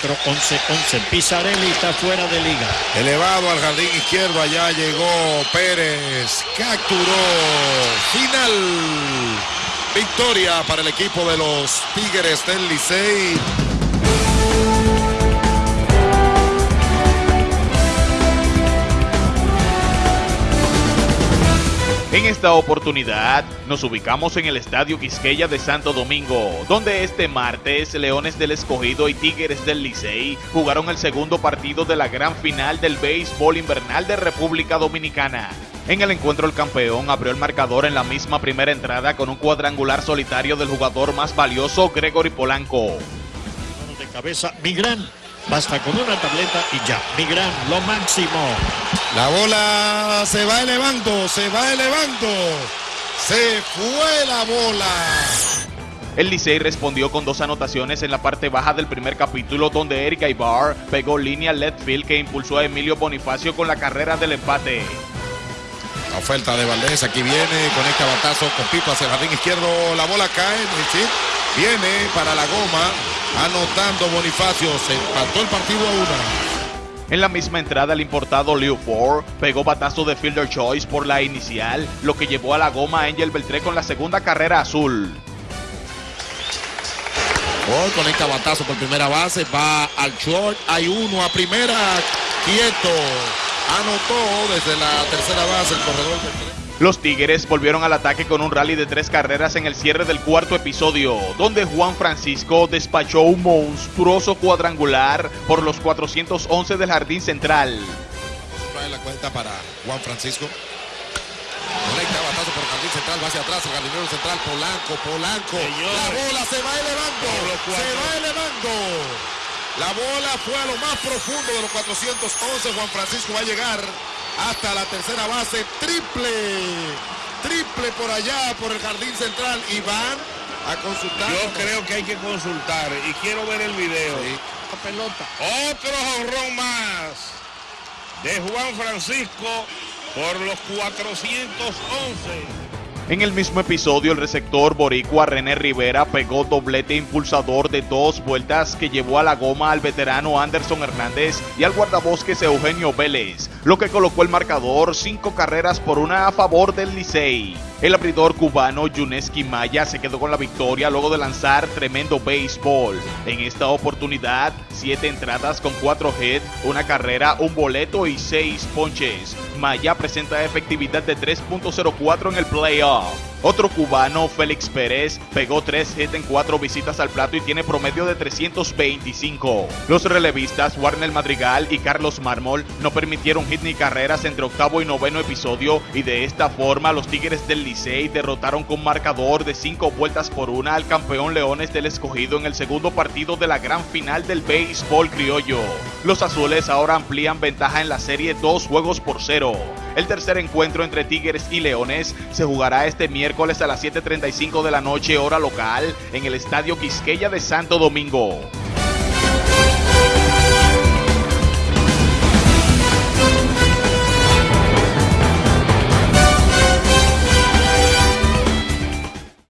4, 11, 11. Pizarelli está fuera de liga. Elevado al jardín izquierdo, allá llegó Pérez, capturó, final. Victoria para el equipo de los Tigres del Licey. En esta oportunidad nos ubicamos en el Estadio Quisqueya de Santo Domingo, donde este martes Leones del Escogido y Tigres del Licey jugaron el segundo partido de la gran final del béisbol invernal de República Dominicana. En el encuentro el campeón abrió el marcador en la misma primera entrada con un cuadrangular solitario del jugador más valioso Gregory Polanco. De cabeza, Migrán. Basta con una tableta y ya. Migrán, lo máximo. La bola se va elevando, se va elevando. Se fue la bola. El Licey respondió con dos anotaciones en la parte baja del primer capítulo donde Eric Ibar pegó línea left field que impulsó a Emilio Bonifacio con la carrera del empate. La oferta de Valdés, aquí viene, conecta batazo con Pipo hacia el jardín izquierdo, la bola cae, ¿sí? viene para la goma, anotando Bonifacio, se empató el partido a una. En la misma entrada, el importado Liu Ford pegó batazo de fielder choice por la inicial, lo que llevó a la goma a Angel Beltré con la segunda carrera azul. Ford conecta batazo por primera base, va al short, hay uno a primera, quieto. Anotó desde la tercera base el corredor Beltré. Los Tigres volvieron al ataque con un rally de tres carreras en el cierre del cuarto episodio, donde Juan Francisco despachó un monstruoso cuadrangular por los 411 del jardín central. Trae la cuenta para Juan Francisco. Conecta batazo por el jardín central, va hacia atrás, el jardinero central, Polanco, Polanco. La bola se va elevando, se va elevando. La bola fue a lo más profundo de los 411. Juan Francisco va a llegar hasta la tercera base. Triple. Triple por allá, por el jardín central. Y van a consultar. Yo creo que hay que consultar y quiero ver el video. Sí. La pelota. Otro jonrón más de Juan Francisco por los 411. En el mismo episodio, el receptor boricua René Rivera pegó doblete impulsador de dos vueltas que llevó a la goma al veterano Anderson Hernández y al guardabosques Eugenio Vélez, lo que colocó el marcador cinco carreras por una a favor del Licey. El abridor cubano Yuneski Maya se quedó con la victoria luego de lanzar tremendo béisbol. En esta oportunidad, siete entradas con cuatro hits, una carrera, un boleto y seis ponches. Maya presenta efectividad de 3.04 en el playoff. Otro cubano, Félix Pérez, pegó tres hits en cuatro visitas al plato y tiene promedio de 325. Los relevistas Warner Madrigal y Carlos Mármol no permitieron hit ni carreras entre octavo y noveno episodio y de esta forma los Tigres del Licey derrotaron con marcador de cinco vueltas por una al campeón Leones del Escogido en el segundo partido de la gran final del béisbol criollo. Los azules ahora amplían ventaja en la serie dos juegos por cero. El tercer encuentro entre Tigres y Leones se jugará este miércoles a las 7.35 de la noche hora local en el Estadio Quisqueya de Santo Domingo.